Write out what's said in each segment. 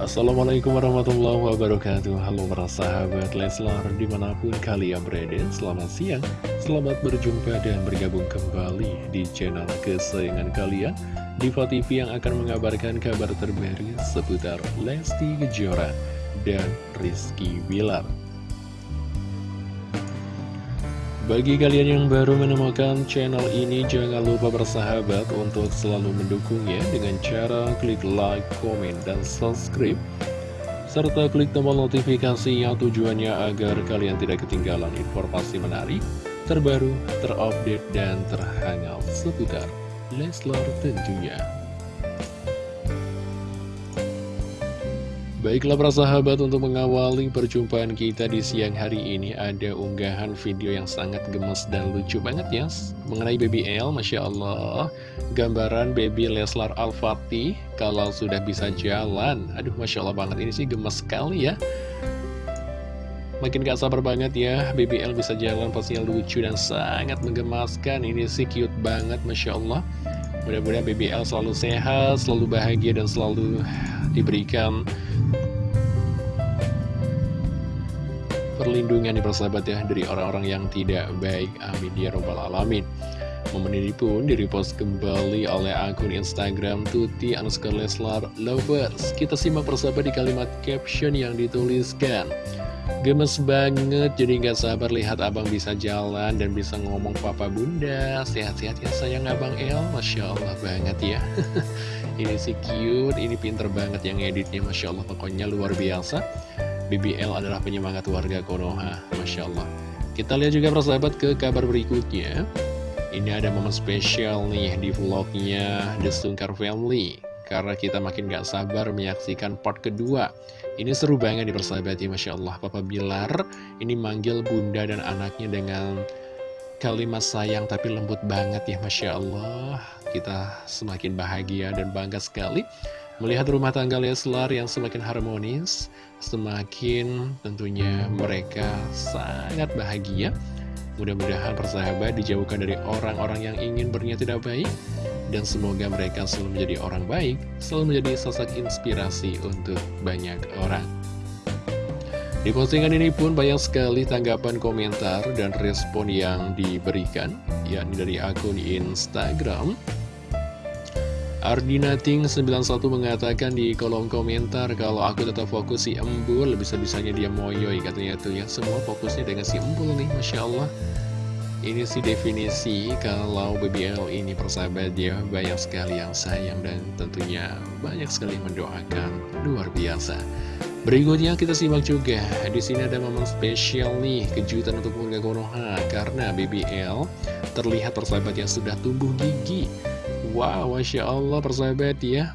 Assalamualaikum warahmatullahi wabarakatuh. Halo para sahabat Leslar di mana pun kalian berada Selamat siang, selamat berjumpa dan bergabung kembali di channel kesayangan kalian Diva TV yang akan mengabarkan kabar terbaru seputar Lesti Kejora dan Rizky Bilar bagi kalian yang baru menemukan channel ini, jangan lupa bersahabat untuk selalu mendukungnya dengan cara klik like, komen, dan subscribe. Serta klik tombol notifikasinya tujuannya agar kalian tidak ketinggalan informasi menarik, terbaru, terupdate, dan terhangat seputar Leslar tentunya. Baiklah para sahabat untuk mengawali perjumpaan kita di siang hari ini ada unggahan video yang sangat gemes dan lucu banget ya Mengenai Baby L, Masya Allah. Gambaran Baby Leslar Al-Fatih kalau sudah bisa jalan. Aduh Masya Allah banget, ini sih gemes sekali ya. Makin gak sabar banget ya Baby L bisa jalan pastinya lucu dan sangat menggemaskan. Ini sih cute banget Masya Allah Mudah-mudahan Baby L selalu sehat, selalu bahagia dan selalu diberikan perlindungan di persahabat ya dari orang-orang yang tidak baik. Amin. Ya robbal alamin. Momen ini pun direpost kembali oleh akun Instagram Tuti underscore Leslar Lovers. Kita simak persahabat di kalimat caption yang dituliskan Gemes banget, jadi nggak sabar lihat abang bisa jalan dan bisa ngomong papa bunda. Sehat-sehat ya sayang abang El, Masya Allah banget ya. Ini sih cute, ini pinter banget yang editnya Masya Allah. Pokoknya luar biasa. BBL adalah penyemangat warga Konoha Masya Allah. Kita lihat juga persahabat ke kabar berikutnya. Ini ada momen spesial nih di vlognya The Sungkar Family Karena kita makin gak sabar menyaksikan part kedua. Ini seru banget di persahabat ya Masya Allah. Papa Bilar ini manggil bunda dan anaknya dengan kalimat sayang tapi lembut banget ya Masya Allah. Kita semakin bahagia dan bangga sekali Melihat rumah tangga Leslar yang semakin harmonis Semakin tentunya mereka sangat bahagia. Mudah-mudahan persahabat dijauhkan dari orang-orang yang ingin berniat tidak baik Dan semoga mereka selalu menjadi orang baik Selalu menjadi sosok inspirasi untuk banyak orang di postingan ini pun banyak sekali tanggapan komentar dan respon yang diberikan, yakni dari akun Instagram. Ardinating91 mengatakan di kolom komentar kalau aku tetap fokus si embul, bisa-bisanya dia moyoy katanya tuh ya. Semua fokusnya dengan si embul nih, Masya Allah. Ini sih definisi kalau BBL ini persahabat dia banyak sekali yang sayang dan tentunya banyak sekali mendoakan luar biasa. Berikutnya kita simak juga, di sini ada momen spesial nih, kejutan untuk keluarga Konoha, karena BBL terlihat persahabat yang sudah tumbuh gigi. Wow, Masya Allah persahabat ya.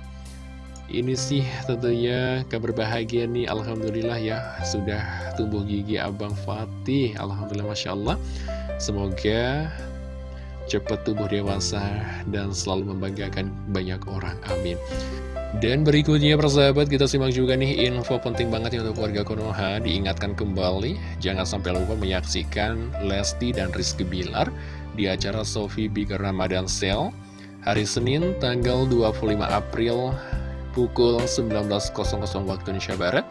Ini sih tentunya kabar bahagia nih, Alhamdulillah ya, sudah tumbuh gigi Abang Fatih, Alhamdulillah Masya Allah. Semoga cepat tumbuh dewasa dan selalu membanggakan banyak orang, amin. Dan berikutnya persahabat kita simak juga nih info penting banget ya untuk warga Konoha Diingatkan kembali jangan sampai lupa menyaksikan Lesti dan Rizky Bilar Di acara Sofi Big Ramadan Sale Hari Senin tanggal 25 April pukul 19.00 waktu Indonesia Barat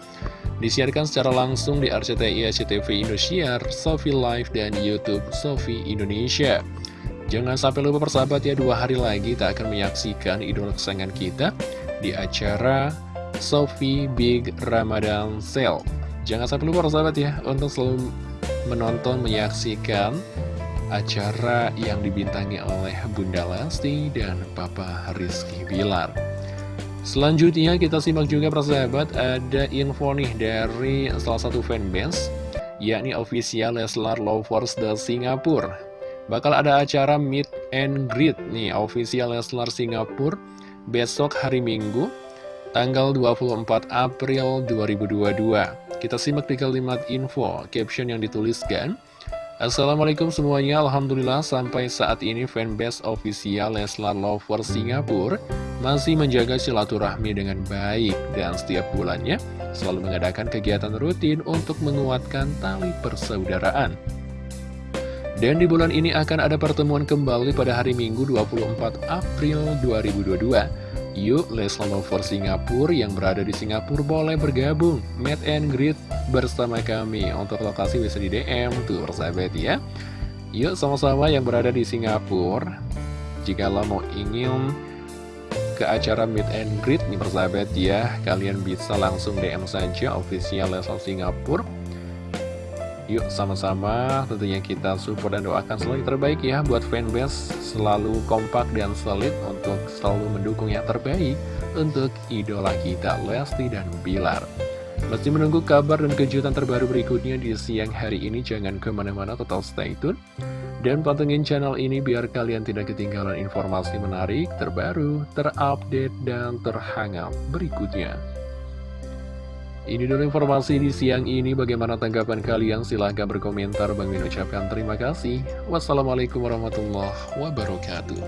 Disiarkan secara langsung di RCTI SCTV Indosiar, Sofi Live, dan Youtube Sofi Indonesia Jangan sampai lupa persahabat ya dua hari lagi tak akan menyaksikan idola kesayangan kita di acara Sofi Big Ramadan Sale. Jangan sampai lupa sahabat ya untuk selalu menonton, menyaksikan acara yang dibintangi oleh Bunda Lesti dan Papa Rizky Bilar. Selanjutnya kita simak juga persahabat ada info nih dari salah satu fanbase yakni official Leslar Lovers the Singapore. Bakal ada acara meet and greet nih official Leslar Singapura besok hari Minggu, tanggal 24 April 2022. Kita simak di kalimat info, caption yang dituliskan. Assalamualaikum semuanya, Alhamdulillah sampai saat ini fanbase official Leslar Lover Singapura masih menjaga silaturahmi dengan baik dan setiap bulannya selalu mengadakan kegiatan rutin untuk menguatkan tali persaudaraan. Dan di bulan ini akan ada pertemuan kembali pada hari Minggu 24 April 2022 Yuk Leslar Lovers Singapura yang berada di Singapura boleh bergabung. Meet and greet bersama kami. Untuk lokasi bisa di DM tuh persahabat ya. Yuk sama-sama yang berada di Singapura. Jika lo mau ingin ke acara meet and greet nih persahabat ya Kalian bisa langsung DM saja official Leslar Singapura Yuk sama-sama tentunya kita support dan doakan selalu yang terbaik ya buat fanbase selalu kompak dan solid untuk selalu mendukung yang terbaik untuk idola kita Lesti dan Bilar. Masih menunggu kabar dan kejutan terbaru berikutnya di siang hari ini jangan ke mana-mana total stay tune dan pantengin channel ini biar kalian tidak ketinggalan informasi menarik, terbaru, terupdate, dan terhangat berikutnya. Ini dulu informasi di siang ini. Bagaimana tanggapan kalian? Silahkan berkomentar. Bang Min ucapkan terima kasih. Wassalamualaikum warahmatullahi wabarakatuh.